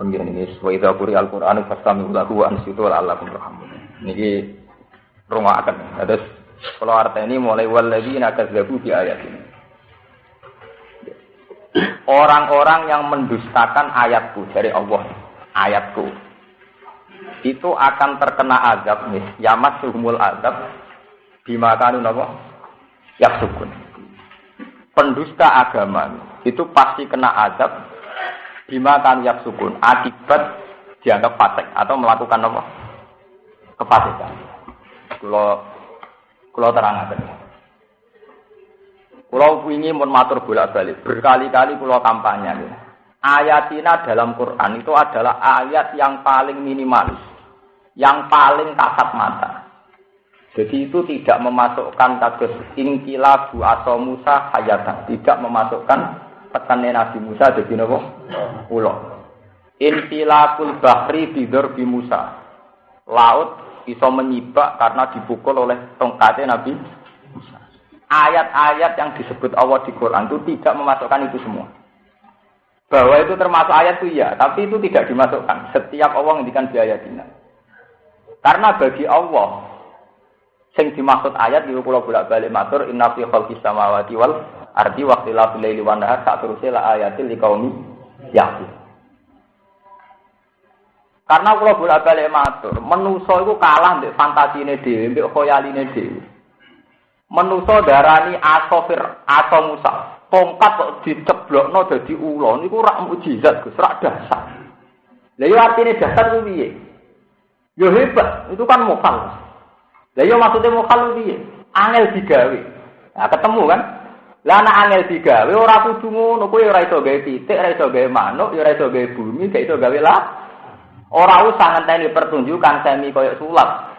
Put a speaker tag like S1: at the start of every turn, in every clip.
S1: Pengiran ini sesuai dapuri Al-Quran Fastami lahu ansitu Allah rahmun Ini rumah akan Terus kalau artinya ini mulai waladina kazzabu di ayat ini Orang-orang yang mendustakan ayatku dari Allah Ayatku Itu akan terkena azab nih. Yamat suhumul azab Bimakanu napa? Yaksukun. Pendusta agama Itu pasti kena azab bima kan sukun akibat dianggap fasik atau melakukan apa? Kefasikan. Kalau terang aja. Kalau ingin mau matur bolak balik berkali-kali kalau kampanye. Ayatina dalam Quran itu adalah ayat yang paling minimalis, yang paling kasat mata. Jadi itu tidak memasukkan kasus ingkilabu atau Musa hayatan, tidak memasukkan petane Nabi Musa dadi napa? Ula. Infilakul bahri bidur bi Musa. Laut iso menyibak karena dipukul oleh tongkatnya Nabi Musa. Ayat-ayat yang disebut Allah di Quran itu tidak memasukkan itu semua. Bahwa itu termasuk ayat itu ya, tapi itu tidak dimasukkan. Setiap Allah ngendikan di ayat ini. Karena bagi Allah, sing dimaksud ayat di kula bolak-balik matur inna fi khalqis samawati wal Arti waktu la bilaili wa nahar sak terusé la ayatil liqaumi yakin. Karena kalau bolak balik matur, menuso itu kalah mbek fantasine dhewe, mbek khoyaline dhewe. Menuso darani asofir atau Musa. Tongkat kok diceblokno dadi ula niku rak mukjizat Gus, rak dasar. Lah yo artine dasar ku piye? Yo hebat, itu kan mokal. Lah yo maksudnya mokal piye? Angel digawe. Nah, ketemu kan? Lah anak angel digawe ora kudu ngono, kowe ora iso gawe titik, ora iso gawe manuk, ora iso gawe bumi, gak iso gawe lah. Ora usah ngenteni pertunjukan semi koyo sulap.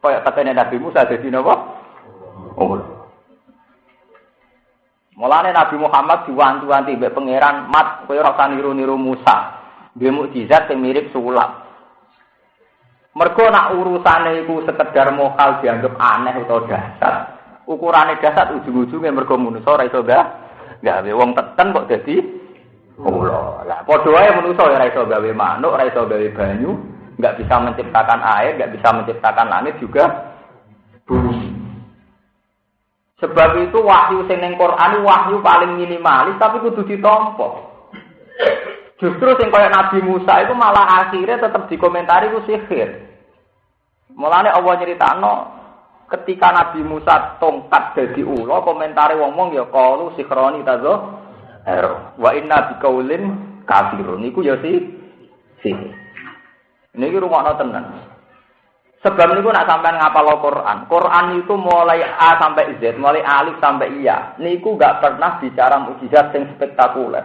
S1: Koyo katene Nabi Musa dadi napa? Oh. Mulane Nabi Muhammad diwanti-wanti mbek pangeran, "Mat, kowe ora usah niru-niru Musa. Duwe mukjizat sing mirip sulap." Mergo nak urusane iku sekedar mokal dianggap aneh utawa dasar ukurane dasar ujung-ujungnya mergo manusa ora iso gak gawe wong teten kok dadi kula. Lah padha wae manusa ora iso gawe manuk, ora iso gawe banyu, enggak bisa menciptakan air, enggak bisa menciptakan langit juga bumi. Sebab itu wahyu sing ning Quran wahyu paling minimalis tapi kudu ditampa. Justru sing kaya Nabi Musa itu malah akhirnya tetap dikomentari ku sihir. Mulane Allah nyeritakno ketika Nabi Musa tongkat jadi ulo komentari wong-wong ya kalu sikroni tazo ero wa inna bikaulin kafirun. Niku ya si si. Niki rumahno tenan. Sebab niku nak sampean ngapal Quran Quran itu mulai A sampai Z mulai alif sampai iya niku gak pernah bicara mukjizat yang spektakuler.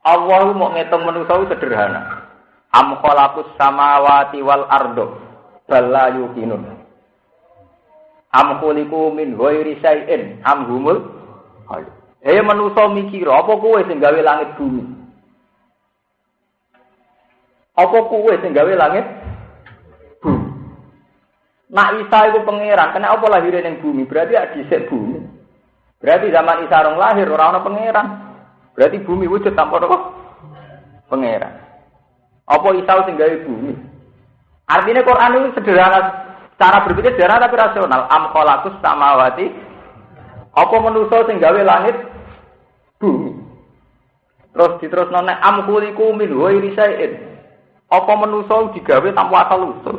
S1: Allah mau ngitung manusia sederhana. Am khalaqus samawati wal ardo bala yukinun Am khuliqu min ghairi syai'in am humul Eh manusa mikir apa kowe sing gawe langit bumi? Apa kowe sing gawe langit bumi? Nak Isa iku pangeran, kena apa lahir ning bumi? Berarti ya dhisik bumi. Berarti zaman Isa rong lahir ora ana pangeran. Berarti bumi wujud tanpa apa? Pangeran. Apa Isa sing gawe bumi? Artinya Quran itu sederhana Cara berpikir sederhana tapi rasional. Am khalaqus samawati. Apa manusa sing gawe langit bumi. Terus diterus nona am khuliqu min ghairi syai'in. Apa manusa digawe tanpa asal usul,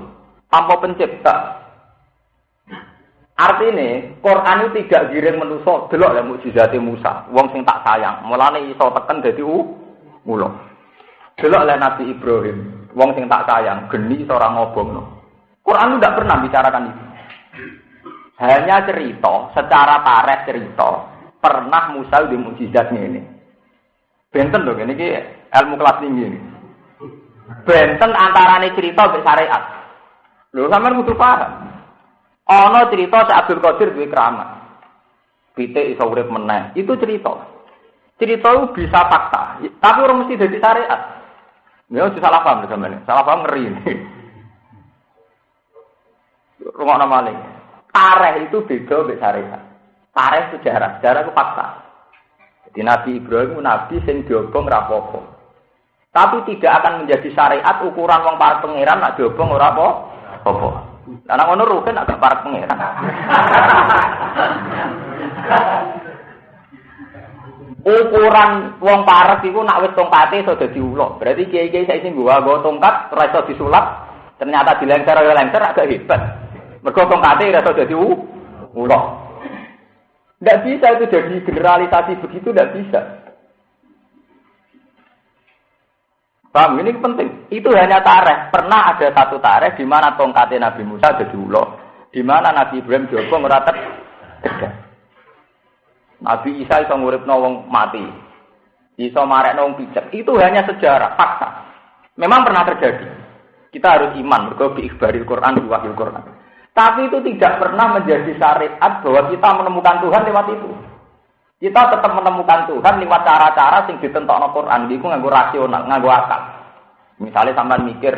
S1: tanpa pencipta. Artinya, Quran itu tidak giring manusa delok lah mukjizat Musa, wong sing tak sayang. Mulane iso teken dadi u mulo. Delok lah Nabi Ibrahim, wong sing tak sayang, geni seorang ngobongno. Quran itu tidak pernah bicarakan itu. Hanya cerita, secara tarikh cerita, pernah Musa di mujizatnya ini. Benten dong, ini ilmu kelas tinggi ini. Benten antara ini cerita dan syariat. Lho sampean kudu paham. Ana cerita si Abdul Qadir duwe keramat. Pitik iso urip meneh. Itu cerita. Cerita itu bisa fakta, tapi orang mesti jadi syariat. Ya, salah paham. Salah paham ngeri. rumah nama maling. Tareh itu beda mbek syariat. Tareh sejarah, sejarah itu fakta. Jadi Nabi Ibrahim nabi sing diobong rapopo. Tapi tidak akan menjadi syariat ukuran wong para pangeran nak diobong ora apa? Apa? Lah ngono rugen agak para pangeran. ukuran wong parek iku nak wis tongkate iso dadi ulo. Berarti kiai-kiai saiki nggawa tongkat ora iso disulap, ternyata dilengser ya lengser agak hebat. Mergo tongkate ora iso dadi ulo. Tidak bisa itu jadi generalisasi begitu, tidak bisa. Paham? Ini penting. Itu hanya tareh. Pernah ada satu tareh di mana tongkatnya Nabi Musa jadi ulo. Di mana Nabi Ibrahim diobong ngeratet Nabi Isa iso nguripno wong mati. Iso marekno wong pijak. Itu hanya sejarah, fakta. Memang pernah terjadi. Kita harus iman mergo bi ikhbaril Quran wahyu Quran. Tapi itu tidak pernah menjadi syariat bahwa kita menemukan Tuhan lewat itu. Kita tetap menemukan Tuhan lewat cara-cara sing ditentokno Quran iku nganggo rasional, nganggo akal. Misalnya sampean mikir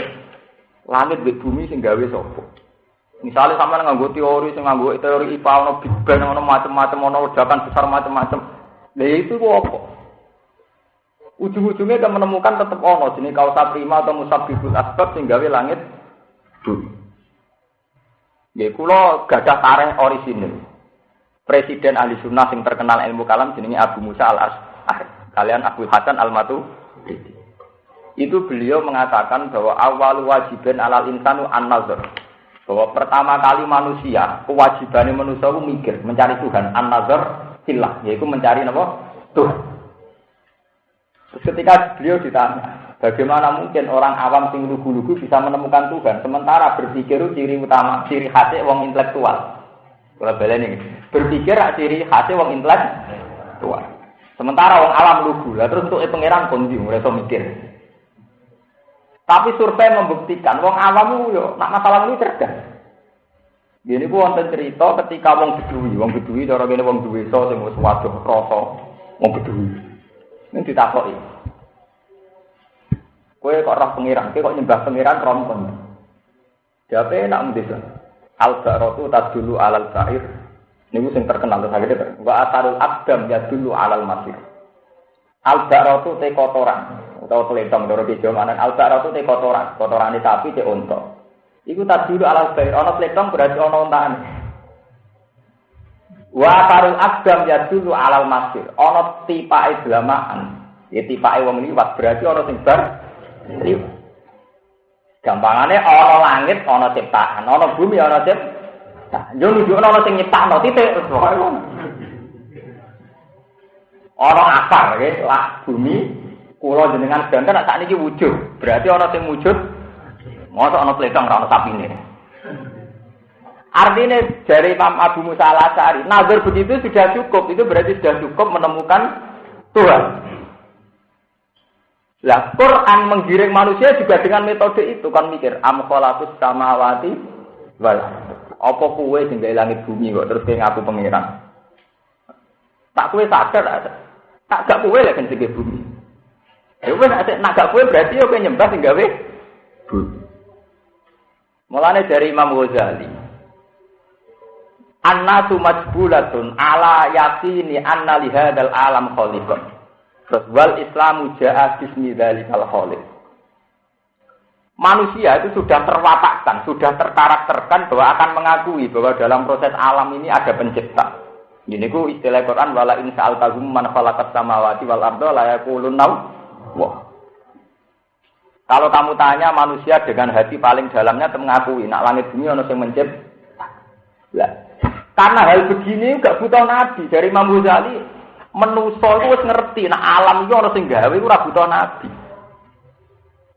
S1: langit di bumi sing gawe sapa? Misalnya sama nganggo teori, sing nganggo teori IPA, ono Big Bang, ono macam-macam, ono ledakan besar macam-macam. Nah itu apa? Ujung-ujungnya kan menemukan tetap ono jenis kausa prima atau musabibul asbab sing gawe langit. Ya kula gadah tareh orisinil. Presiden ahli sunnah yang terkenal ilmu kalam jenenge Abu Musa al Ash'ari. Kalian Abu Hasan al Matu. Itu beliau mengatakan bahwa awal wajibin alal insanu an nazar bahwa pertama kali manusia kewajibannya manusia itu mikir mencari Tuhan an nazar silah yaitu mencari apa Tuhan Terus ketika beliau ditanya bagaimana mungkin orang awam sing lugu-lugu bisa menemukan Tuhan sementara berpikir ciri utama ciri khasnya wong intelektual kalau ini berpikir ciri khasnya wong intelektual sementara wong alam lugu lah terus untuk pangeran kondi mereka mikir tapi survei membuktikan wong awam yo nak masalah ini cerdas. Gini ku wonten cerita ketika wong bedui, wong bedui cara kene wong duwe so sing wis waduh rasa wong bedui. Ini ditakoki. Kowe kok roh pengiran, kowe kok nyembah pengiran rompon. Jawabe enak mendesa. Al ba'ratu tadulu alal sa'ir. Niku sing terkenal terus akhirnya wa atarul abdam ya dulu alal masir. Al ba'ratu te kotoran utawa telentong doro bejo manan albak itu te kotoran, kotorane sapi te unta. Iku tak dulu alal bair, ana telentong berarti ana untane. Wa tarul agam ya dulu alal masir, ana tipake blamaan. Ya tipake wong liwat berarti ana sing bar Gampangane ana langit, ana ciptaan, ana bumi, ana ciptaan. Yo nunjukno ana sing nyiptakno titik. Ana akar, ya, lah bumi, Kulo jenengan sedanten saat ini wujud. Berarti orang yang wujud. Masa orang peletong orang sapi ini. Artinya dari Imam Abu Musa al Asari, nazar begitu sudah cukup. Itu berarti sudah cukup menemukan Tuhan. Lah Quran menggiring manusia juga dengan metode itu kan mikir am sama samawati wal apa kue sing langit bumi kok terus kayak ngaku pangeran. Tak kue sadar tak gak kue lagi sing bumi. Ya wis nek gak kowe berarti yo nyembah sing gawe Mulane dari Imam Ghazali. Annatu majbulatun ala yakini anna li hadzal alam khaliqun. Terus wal Islamu ja'a bismi dzalikal khaliq. Manusia itu sudah terwatakkan, sudah terkarakterkan bahwa akan mengakui bahwa dalam proses alam ini ada pencipta. Ini ku istilah Quran wala in sa'altahum man khalaqas samawati wal arda la yaqulun Wah. Kalau kamu tanya manusia dengan hati paling dalamnya mengakui nak langit bumi ono sing mencip. Lah, karena hal begini gak butuh nabi dari Imam Ghazali menuso itu wis ngerti nak alam itu ono sing gawe ora butuh nabi.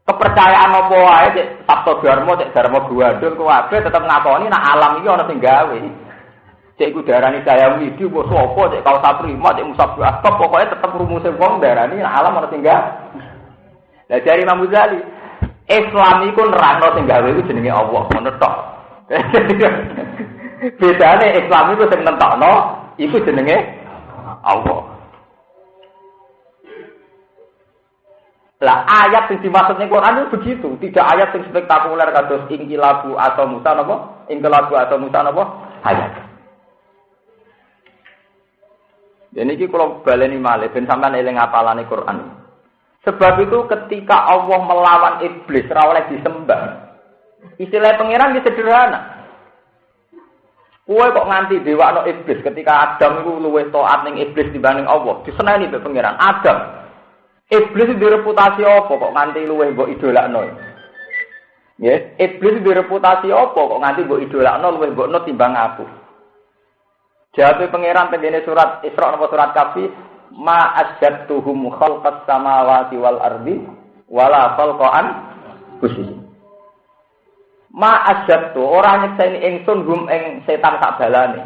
S1: Kepercayaan apa wae cek Sabto Dharma cek Dharma Buwadul kabeh tetep ngakoni nak alam iki ono sing gawe. Cek iku darani saya widi apa sapa cek kau saprima cek musab asbab pokoke tetep rumuse wong darani nak alam ono sing gawe. Lah dari Imam Ghazali, Islam iku nerangno sing gawe iku jenenge Allah, ngono tok. Bedane Islam iku sing nentokno iku jenenge Allah. Lah ayat yang dimaksud Quran itu begitu, tidak ayat yang spektakuler kados ingkilabu atau Musa napa? Ingkilabu atau Musa napa? Ayat. Jadi ini kalau baleni malih, ben sampean eling apalane Quran. Sebab itu ketika Allah melawan iblis ora oleh disembah. Istilah pangeran sederhana. Kue kok nganti dewa no iblis ketika Adam itu luwes toat ning iblis dibanding Allah. Disenani be pangeran. Adam. Iblis itu reputasi apa kok nganti luwes mbok idolakno. Ya, iblis itu reputasi apa kok nganti mbok idolakno luwes mbok no timbang aku. Jawab pangeran tengene surat Isra napa surat Kafi, ma asyadtuhum khalqas samawati wal ardi wala khalqan khusus. Ma asyadtu ora nyekseni ingsun hum ing setan tak balane.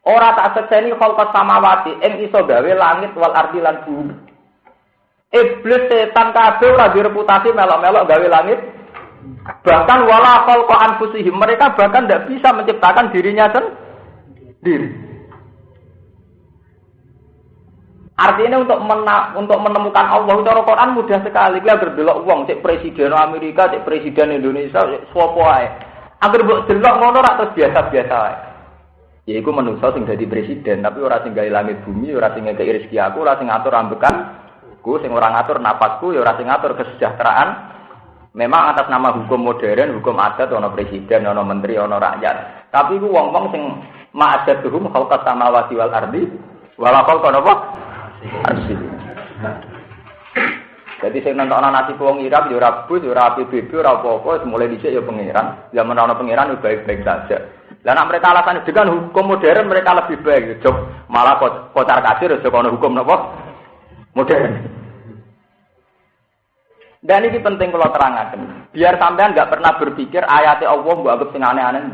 S1: Ora tak sekseni khalqas samawati ing iso gawe langit wal ardi lan bumi. Iblis setan kabeh ora direputasi melok-melok gawe langit. Bahkan wala khalqan fusihim mereka bahkan tidak bisa menciptakan dirinya sendiri Artinya untuk mena untuk menemukan Allah itu Quran mudah sekali. Kita agar delok wong cek presiden Amerika, cek presiden Indonesia, cek sapa ae. Agar mbok delok ngono ora terus biasa-biasa ae. Ya iku manusa sing dadi presiden, tapi ora sing gawe langit bumi, ora sing gawe rezeki aku, ora sing ngatur ambekan. Ku sing ora ngatur napasku, ya ora sing ngatur kesejahteraan. Memang atas nama hukum modern, hukum adat, ono presiden, ono menteri, ono rakyat. Tapi ku wong-wong sing ma'adatuhum khalqas samawati wal ardi wala khalqa napa arsi jadi saya nonton anak nasi wong Irak ya ora bus ya ora PBB ora apa-apa mulai dhisik ya pangeran. Zaman ana pangeran ya baik-baik saja. Lah nak mereka alasan dengan hukum modern mereka lebih baik. Jok malah kocar kasir ana hukum napa? Modern. Dan ini penting kalau terangkan biar sampean nggak pernah berpikir ayatnya Allah buat anggap sing aneh-aneh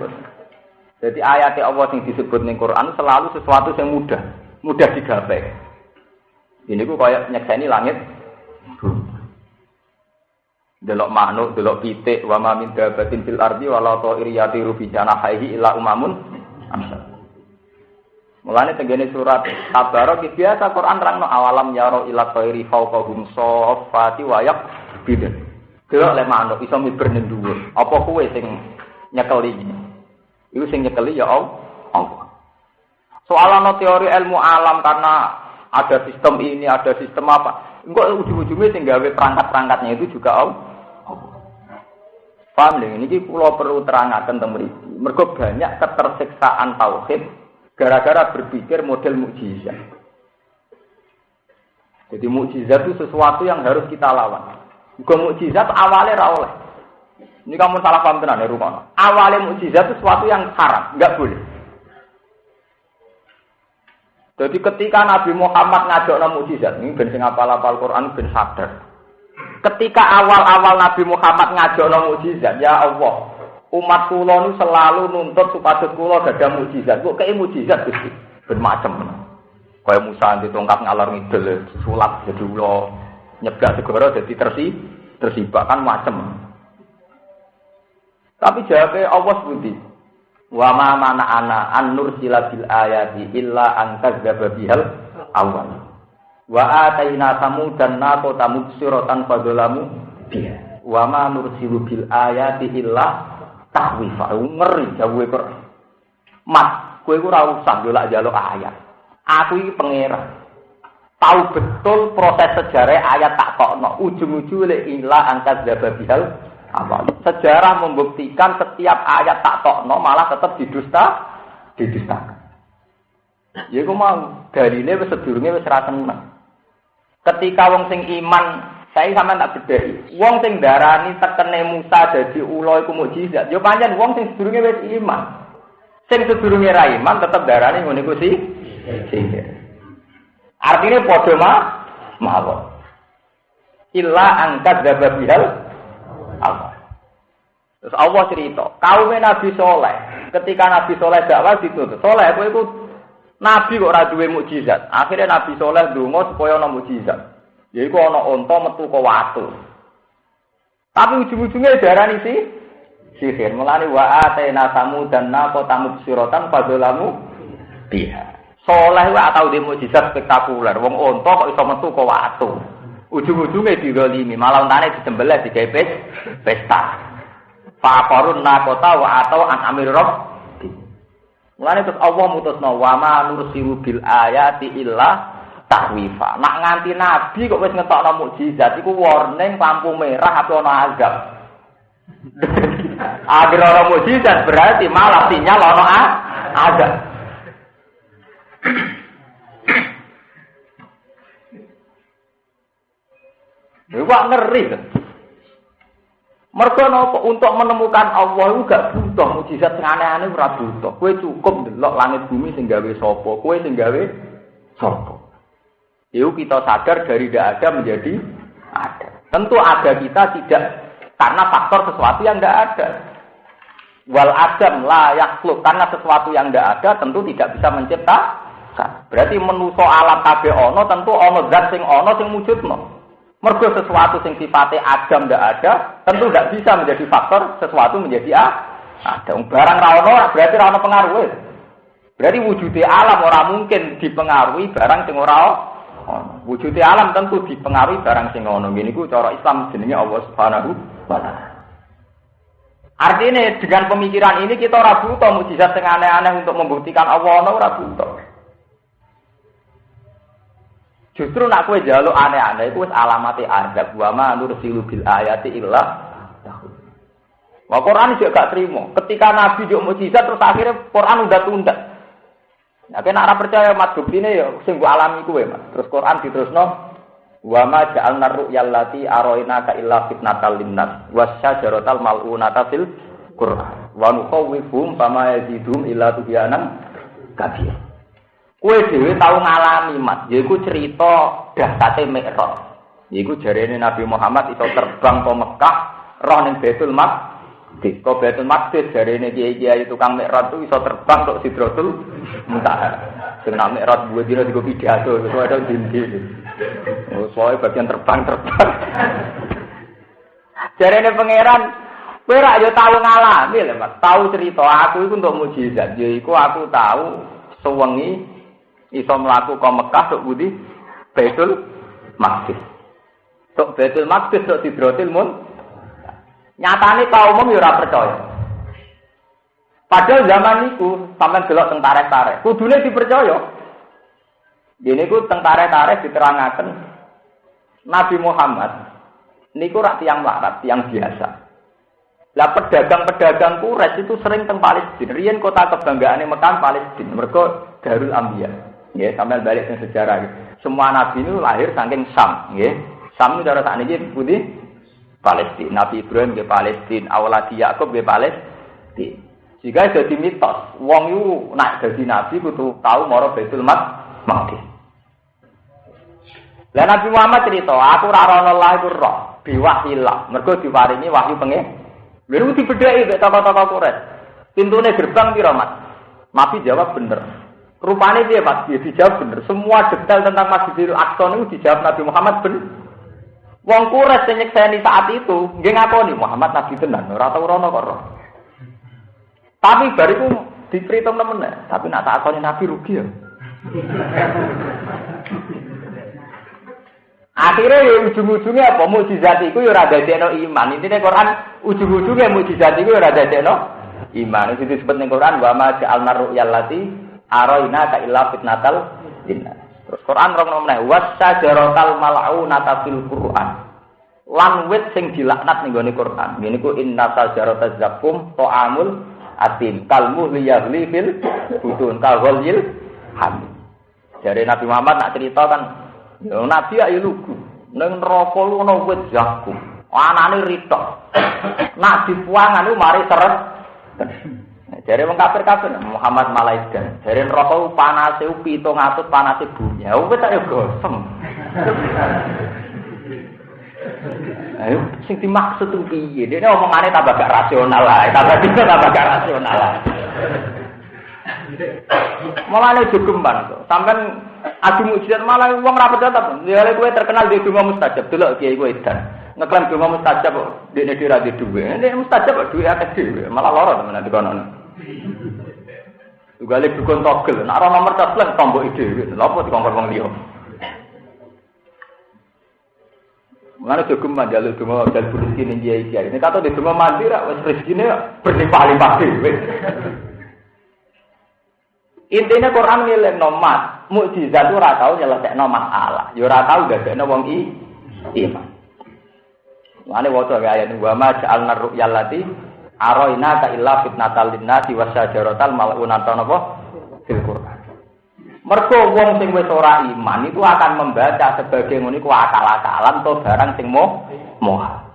S1: jadi ayat Allah yang disebut ning Quran selalu sesuatu yang mudah, mudah digapai. Ini ku kayak nyekseni langit. Delok makhluk, delok pitik, wa ma min dabatin fil ardi wala ta'iri yatiru bi janahihi illa umamun. Mulane tenggene surat Tabarok biasa Quran terangno awalam yaro ila ta'iri fawqahum safati wa yaqbidun. Delok le manuk iso miber ning dhuwur. Apa kuwe sing nyekeli? Itu sing nyekeli ya Allah. Soal teori ilmu alam karena ada sistem ini, ada sistem apa. Enggak ujung-ujungnya sing gawe perangkat-perangkatnya itu juga Allah. Paham nih, ini pulau perlu terangkan tentang mriki. Mergo banyak ketersiksaan tauhid gara-gara berpikir model mukjizat. Jadi mukjizat itu sesuatu yang harus kita lawan. Bukan mukjizat awalnya rawleh. Ini kamu salah paham tenan ya rumah. Awalnya mukjizat itu sesuatu yang haram, nggak boleh. Jadi ketika Nabi Muhammad ngajak nama mukjizat, ini ben sing apal-apal Quran ben sadar. Ketika awal-awal Nabi Muhammad ngajak nama mukjizat, ya Allah, umat kula nu selalu nuntut supaya kula ada mukjizat. Kok kayak mukjizat Gusti? Bermacam. Kayak Musa di tongkat ngalor ngidel, sulap jadi ulo, nyegah segoro jadi tersi, tersibak kan macam. Tapi jawabnya Allah seperti Wa ma mana ana an nursila bil ayati illa an kadzdzaba bihal awal. Wa ataina dan naqo tamubsiratan fadzalamu biha. Wa ma nursilu bil ayati illa tahwifa. Ngeri jawab Quran. Mat, kowe ora usah ndelok jaluk ayat. Aku iki pangeran. Tahu betul proses sejarah ayat tak kokno. Ujung-ujungnya illa angkat bihal apa? Sejarah membuktikan setiap ayat tak tokno malah tetap didusta didustakan. Ya aku mau. Dari ini sedurungnya wis seneng. Ketika wong sing iman saya sama tak beda wong sing darani tekene Musa jadi ulo iku mukjizat yo panjang wong sing sedurunge wis iman. Sing sedurunge ra iman tetep darani ngono iku sih artinya padha mah mawon. Illa angkat dababihal Allah. Terus Allah cerita, kaum Nabi Soleh, ketika Nabi Soleh dakwah ditutup, Soleh aku itu Nabi kok ora duwe mukjizat. Akhirnya Nabi Soleh donga supaya ana mukjizat. Yaiku ana unta metu ke watu. Tapi ujung-ujungnya darani sih sihir. Mulane wa atena tamu dan nako tamu sirotan padolamu biha. Soleh wae tau di mukjizat spektakuler. Wong unta kok iso metu ke watu. Ujung-ujungnya digolimi, malah untane di pesta. Fakorun nakota wa atau an amir rob. Mulane terus Allah mutusno wa ma nursilu bil ayati illa tahwifa. Nak nganti nabi kok wis ngetokno mukjizat iku warning lampu merah apa ana azab. Agar orang mukjizat berarti malah sinyal ana azab. Wah ngeri kan. Mereka nopo untuk menemukan Allah itu gak butuh mujizat sing aneh-aneh ora butuh. Kowe cukup delok langit bumi sing gawe sapa, kowe sing gawe sapa. Itu kita sadar dari tidak ada menjadi ada. Tentu ada kita tidak karena faktor sesuatu yang tidak ada. Wal adam la yakhluk karena sesuatu yang tidak ada tentu tidak bisa mencipta. Berarti menuso alam kabeh ono tentu ono zat sing ono sing wujudno. Mergo sesuatu sing sifatnya adam tidak ada, tentu tidak bisa menjadi faktor sesuatu menjadi a. Ada barang rawono berarti rawono pengaruh. Berarti wujudnya alam orang mungkin dipengaruhi barang sing ora Wujudnya alam tentu dipengaruhi barang sing ono. Gini ku cara Islam jenenge Allah Subhanahu wa taala. Artinya dengan pemikiran ini kita ora butuh mujizat sing aneh-aneh untuk membuktikan Allah ono ora butuh. Justru nak kue jaluk aneh-aneh itu alamati azab wa ma nursilu bil ayati illa Wah Quran juga gak terima. Ketika Nabi juga mujizat terus akhirnya Quran udah tunda. Nah, kena arah percaya mat ini ya sing gua alami kue mas. Terus Quran diterusno wa ma ja'alna ru'yal lati aroina ka illa fitnatal linnas wasyajarotal mal'unata fil Quran wa nukhawwifhum fama yazidum illa tubyanan kabir. Kue dewi tahu ngalami mas, yaiku cerita dahsate Mi'raj. Yaiku jarene Nabi Muhammad itu terbang ke Mekah, roh ning Baitul Maqdis. Kok Baitul Maqdis jarene kiai-kiai tukang Mi'raj itu iso terbang kok Sidratul Muntaha. Nak Mi'raj buat dina digo pidato, itu ada dindi. Oh, soalnya bagian terbang-terbang. jarene pangeran Kowe ra yo tau ngalami lho, Mas. Tahu cerita aku iku untuk mujizat. Yaiku aku tahu sewengi iso mlaku ke Mekah tok budi Baitul Maqdis. Tok Baitul Maqdis tok Sidratil Mun. Nyatane kaum umum ya ora percaya. Padahal zaman itu sampean delok teng tarik-tarik, kudune dipercaya. Dene ku teng tarik-tarik diterangaken Nabi Muhammad niku rak tiang melarat, tiang biasa. Lah pedagang-pedagang Quraisy itu sering teng Palestina. Riyen kota kebanggaane Mekah Palestina. Mergo Darul Anbiya. Ya, sampai balik ke sejarah. Semua nabi ini lahir saking Sam, ya. Sam itu cara ini putih Palestina. Nabi Ibrahim ke Palestina, awaladi Yakub ke Palestina. Jika jadi mitos, wong itu naik jadi nabi kudu tahu moro mat mati. Lah Nabi Muhammad cerita, aku ora ana Allah iku roh, biwahillah. Mergo diparingi wahyu pengen. Lha dibedheki mek tokoh-tokoh Quraisy. Pintune gerbang piro, Mas? Nabi jawab bener. Rupanya dia Mas, dia dijawab bener. Semua detail tentang Masjidil Aqsa itu dijawab Nabi Muhammad bener. Wong kures sing nyekseni saat itu, nggih ngakoni Muhammad Nabi tenan, ora tau rono kok. Tapi bariku diperhitung temen tapi nak tak akoni Nabi rugi ya. Akhirnya ya ujung-ujungnya apa? Mujizat itu ya rada deno iman. Intinya Quran ujung-ujungnya mujizat itu ya rada deno iman. Itu disebut ning Quran wa ma ja'alna ru'yal lati aroina ka illa fitnatal jinna. Terus Quran rong nomne wasajaratal mal'unata fil Quran. Lan wit sing dilaknat ning gone Quran. Ku inna sajarata zakum ta'amul atim kalmu liyahli fil butun kal ghalil ham. Dari Nabi Muhammad nak cerita kan, ya Nabi ayo lugu. Ning neraka lu ana wit zakum. Anane ritok. Nak dipuangan lu mari seret. Jadi wong kafir kafir Muhammad Malaikan. Jadi rokok panas itu pitung atut panas itu bumi. Ya wes tak gosem. Ayo, sing dimaksud tuh piye? Dia omongannya tambah gak rasional lah, tambah bisa tambah gak rasional lah. Malah ini jogeman tuh. Sampai adu mujizat malah uang rapat datang. Dia gue terkenal di rumah mustajab dulu kiai gue dan ngeklaim rumah mustajab di ini dia di dua. Ini mustajab dua sih. Malah lorot teman nanti konon. Juga lek dukun togel, nak ora nomor telepon tombol ide, lha apa dikongkon wong liya. Mana cukup mandal itu mau dal rezeki ning kiai kiai. Ini kata di rumah mandi rak wis rezekine berlimpah-limpah. Intinya Quran ngiling nomat, mukjizat itu ora tau nyelesekno masalah, ya ora tau dadekno wong i iman. Mane waca ayat wa ma ja'alna ru'yal lati aroina ka illa fitnatal linnasi wasyajaratal mal'unatan napa fil Quran. Mergo wong sing wis ora iman itu akan membaca sebagai ngono iku akal-akalan to barang sing moh moha.